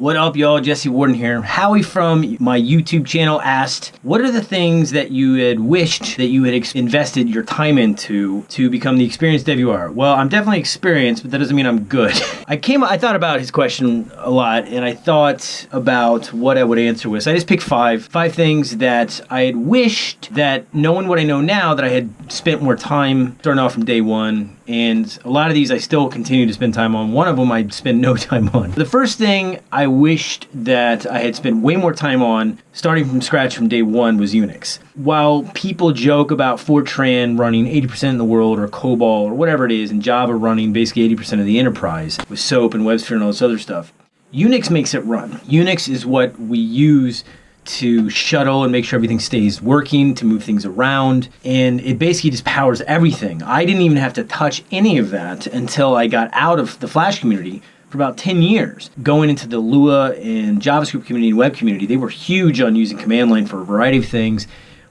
What up, y'all? Jesse Warden here. Howie from my YouTube channel asked, What are the things that you had wished that you had invested your time into to become the experienced dev you are? Well, I'm definitely experienced, but that doesn't mean I'm good. I came, I thought about his question a lot, and I thought about what I would answer with. So I just picked five, five things that I had wished that knowing what I know now, that I had spent more time starting off from day one and a lot of these I still continue to spend time on. One of them I spend no time on. The first thing I wished that I had spent way more time on, starting from scratch from day one, was Unix. While people joke about Fortran running 80% in the world, or COBOL, or whatever it is, and Java running basically 80% of the enterprise with SOAP and WebSphere and all this other stuff, Unix makes it run. Unix is what we use to shuttle and make sure everything stays working, to move things around, and it basically just powers everything. I didn't even have to touch any of that until I got out of the Flash community for about 10 years. Going into the Lua and JavaScript community and web community, they were huge on using command line for a variety of things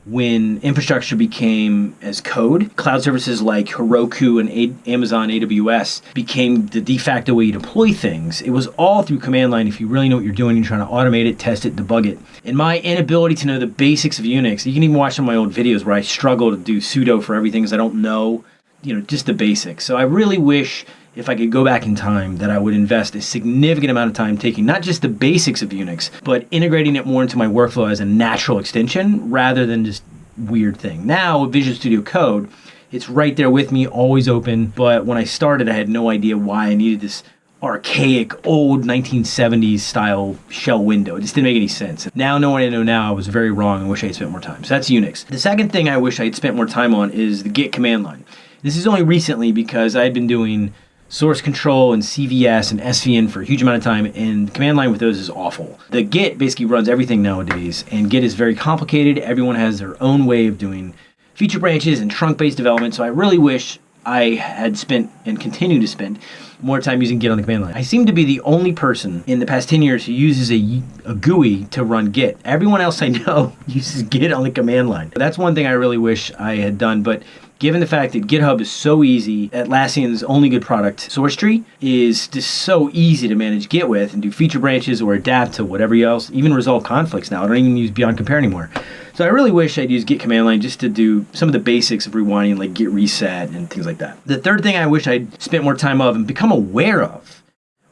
when infrastructure became as code, cloud services like Heroku and a- Amazon AWS became the de facto way you deploy things. It was all through command line if you really know what you're doing, you're trying to automate it, test it, debug it. And my inability to know the basics of Unix, you can even watch some of my old videos where I struggle to do sudo for everything because I don't know, you know, just the basics. So I really wish if I could go back in time, that I would invest a significant amount of time taking not just the basics of Unix, but integrating it more into my workflow as a natural extension rather than just weird thing. Now with Visual Studio Code, it's right there with me, always open. But when I started, I had no idea why I needed this archaic, old 1970s style shell window. It just didn't make any sense. Now, knowing I know now, I was very wrong and wish I had spent more time. So that's Unix. The second thing I wish I had spent more time on is the Git command line. This is only recently because I had been doing source control and CVS and SVN for a huge amount of time, and command line with those is awful. The Git basically runs everything nowadays, and Git is very complicated. Everyone has their own way of doing feature branches and trunk based development, so I really wish I had spent and continue to spend more time using Git on the command line. I seem to be the only person in the past 10 years who uses a, a GUI to run Git. Everyone else I know uses Git on the command line. That's one thing I really wish I had done, but given the fact that GitHub is so easy, Atlassian's only good product, SourceTree, is just so easy to manage Git with and do feature branches or adapt to whatever else, even resolve conflicts now. I don't even use Beyond Compare anymore. So I really wish I'd use Git command line just to do some of the basics of rewinding, like Git reset and things like that. The third thing I wish I'd spent more time of and become aware of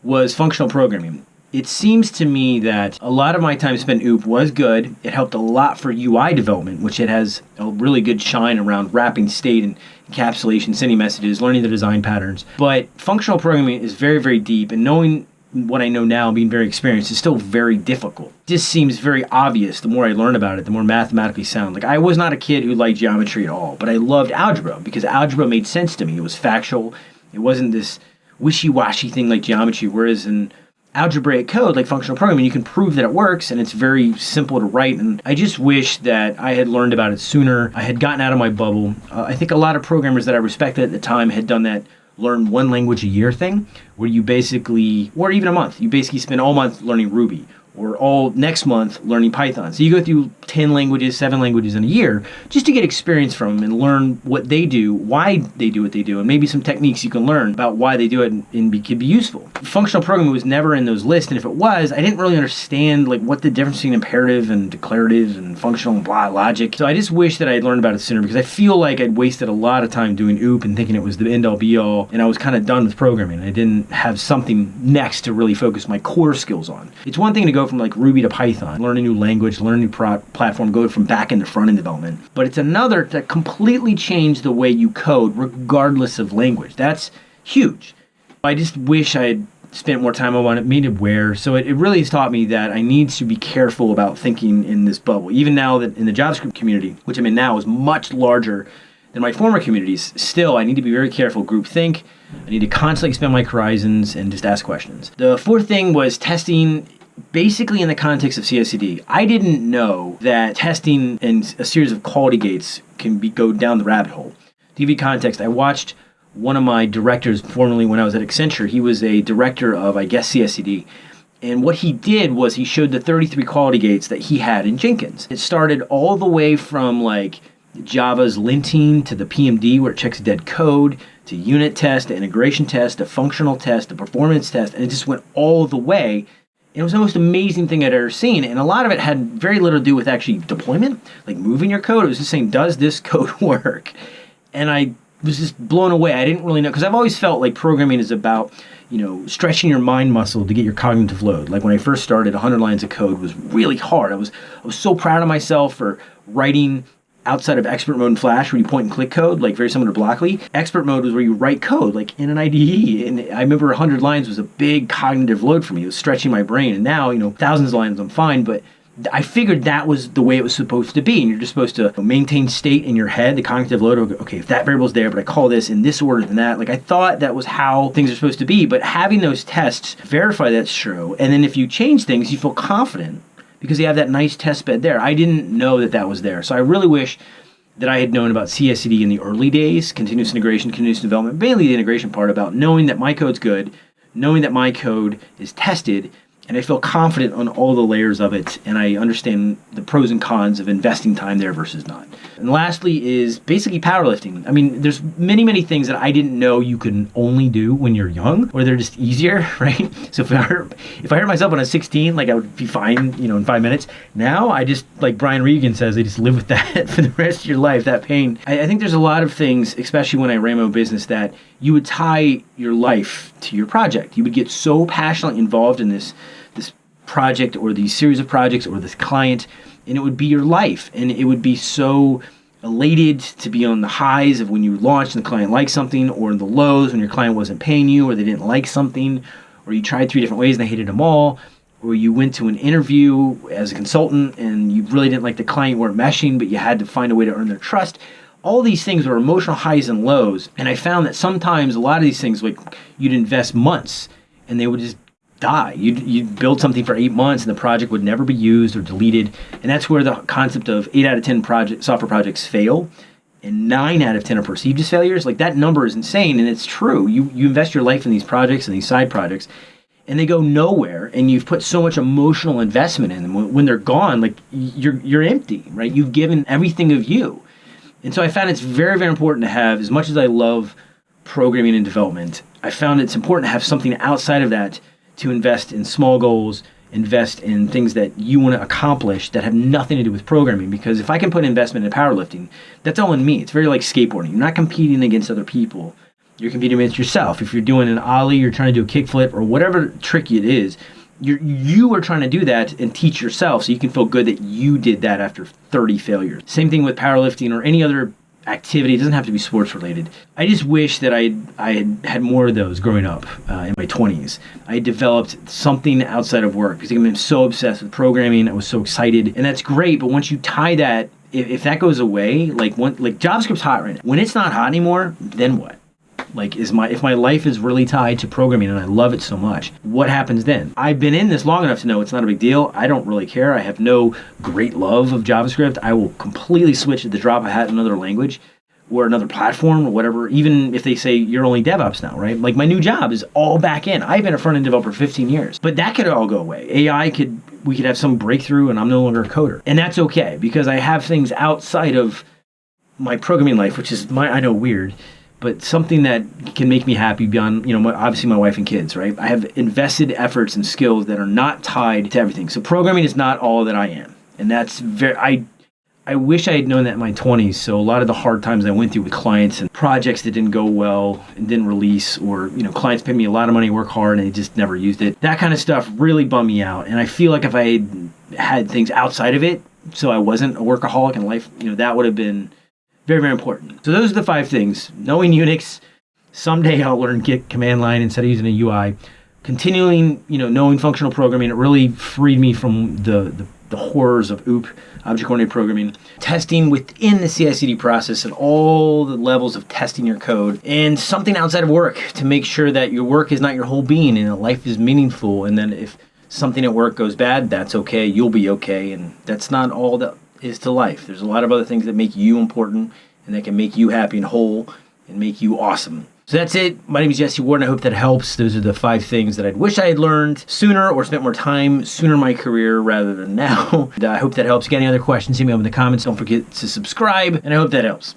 was functional programming. It seems to me that a lot of my time spent OOP was good. It helped a lot for UI development, which it has a really good shine around wrapping state and encapsulation, sending messages, learning the design patterns. But functional programming is very, very deep, and knowing what I know now, being very experienced, is still very difficult. This seems very obvious. The more I learn about it, the more mathematically sound. Like I was not a kid who liked geometry at all, but I loved algebra because algebra made sense to me. It was factual. It wasn't this wishy-washy thing like geometry. Whereas in algebraic code like functional programming, you can prove that it works and it's very simple to write. And I just wish that I had learned about it sooner. I had gotten out of my bubble. Uh, I think a lot of programmers that I respected at the time had done that learn one language a year thing where you basically, or even a month, you basically spend all month learning Ruby or all next month learning Python. So you go through 10 languages, seven languages in a year just to get experience from them and learn what they do, why they do what they do, and maybe some techniques you can learn about why they do it and, and be, could be useful. Functional programming was never in those lists, and if it was, I didn't really understand like what the difference between imperative and declarative and functional and blah logic. So I just wish that I had learned about it sooner because I feel like I'd wasted a lot of time doing OOP and thinking it was the end all be all, and I was kind of done with programming. I didn't have something next to really focus my core skills on. It's one thing to go from like Ruby to Python, learn a new language, learn a new pro- platform, go from back end to front end development. But it's another to completely change the way you code, regardless of language. That's huge. I just wish I had spent more time on it, made it aware. So it, it really has taught me that I need to be careful about thinking in this bubble. Even now that in the JavaScript community, which I'm in now, is much larger than my former communities, still I need to be very careful. Group think. I need to constantly expand my horizons and just ask questions. The fourth thing was testing basically in the context of CICD, I didn't know that testing and a series of quality gates can be go down the rabbit hole. To give you context, I watched one of my directors formerly when I was at Accenture. He was a director of, I guess, CICD. And what he did was he showed the 33 quality gates that he had in Jenkins. It started all the way from like Java's linting to the PMD where it checks dead code to unit test to integration test to functional test to performance test and it just went all the way it was the most amazing thing I'd ever seen. And a lot of it had very little to do with actually deployment, like moving your code. It was just saying, does this code work? And I was just blown away. I didn't really know because I've always felt like programming is about you know stretching your mind muscle to get your cognitive load. Like when I first started, 100 lines of code was really hard. I was I was so proud of myself for writing outside of expert mode in Flash, where you point and click code, like very similar to Blockly. Expert mode was where you write code, like in an IDE. And I remember 100 lines was a big cognitive load for me. It was stretching my brain. And now, you know, thousands of lines, I'm fine. But I figured that was the way it was supposed to be. And you're just supposed to maintain state in your head, the cognitive load of, okay, if that variable's there, but I call this in this order than that. Like I thought that was how things are supposed to be. But having those tests verify that's true. And then if you change things, you feel confident because they have that nice test bed there. I didn't know that that was there. So I really wish that I had known about CI/CD in the early days, continuous integration, continuous development, mainly the integration part about knowing that my code's good, knowing that my code is tested, and I feel confident on all the layers of it, and I understand the pros and cons of investing time there versus not. And lastly is basically powerlifting. I mean, there's many, many things that I didn't know you can only do when you're young, or they're just easier, right? So if I hurt, if I hurt myself when I was 16, like I would be fine, you know, in five minutes. Now I just, like Brian Regan says, I just live with that for the rest of your life, that pain. I, I think there's a lot of things, especially when I ran my business, that you would tie your life to your project. You would get so passionately involved in this this project or these series of projects or this client and it would be your life and it would be so elated to be on the highs of when you launched and the client liked something or the lows when your client wasn't paying you or they didn't like something or you tried three different ways and they hated them all or you went to an interview as a consultant and you really didn't like the client weren't meshing but you had to find a way to earn their trust all these things were emotional highs and lows and i found that sometimes a lot of these things like you'd invest months and they would just die. You'd, you'd build something for eight months and the project would never be used or deleted. And that's where the concept of eight out of 10 project, software projects fail and nine out of 10 are perceived as failures. Like that number is insane and it's true. You, you invest your life in these projects and these side projects and they go nowhere and you've put so much emotional investment in them. When, they're gone, like you're, you're empty, right? You've given everything of you. And so I found it's very, very important to have, as much as I love programming and development, I found it's important to have something outside of that to invest in small goals, invest in things that you want to accomplish that have nothing to do with programming. Because if I can put investment in powerlifting, that's all in me. It's very like skateboarding. You're not competing against other people. You're competing against yourself. If you're doing an ollie, you're trying to do a kickflip or whatever trick it is, you're, you are trying to do that and teach yourself so you can feel good that you did that after 30 failures. Same thing with powerlifting or any other activity. It doesn't have to be sports related. I just wish that I I had had more of those growing up uh, in my 20s. I developed something outside of work because I'm so obsessed with programming. I was so excited, and that's great. But once you tie that, if, if that goes away, like one like JavaScript's hot right now. When it's not hot anymore, then what? Like is my if my life is really tied to programming and I love it so much, what happens then? I've been in this long enough to know it's not a big deal. I don't really care. I have no great love of JavaScript. I will completely switch at the drop of a hat in another language or another platform or whatever, even if they say you're only DevOps now, right? Like my new job is all back end. I've been a front end developer for 15 years, but that could all go away. AI could, we could have some breakthrough and I'm no longer a coder. And that's okay because I have things outside of my programming life, which is my, I know weird, but something that can make me happy beyond, you know, obviously my wife and kids, right? I have invested efforts and skills that are not tied to everything. So programming is not all that I am. And that's very, I, I wish I had known that in my 20s. So a lot of the hard times I went through with clients and projects that didn't go well and didn't release, or you know, clients paid me a lot of money, work hard, and they just never used it. That kind of stuff really bummed me out. And I feel like if I had had things outside of it, so I wasn't a workaholic in life, you know, that would have been very, very important. So those are the five things. Knowing Unix, someday I'll learn Git command line instead of using a UI. Continuing, you know, knowing functional programming, it really freed me from the, the, the horrors of OOP, object-oriented programming. Testing within the CI/CD process and all the levels of testing your code, and something outside of work to make sure that your work is not your whole being and that life is meaningful. And then if something at work goes bad, that's okay. You'll be okay, and that's not all that is to life. There's a lot of other things that make you important and that can make you happy and whole and make you awesome. So that's it. My name is Jesse Warden. I hope that helps. Those are the five things that I'd wish I had learned sooner or spent more time sooner in my career rather than now. and uh, I hope that helps. Got any other questions, hit me up in the comments. Don't forget to subscribe, and I hope that helps.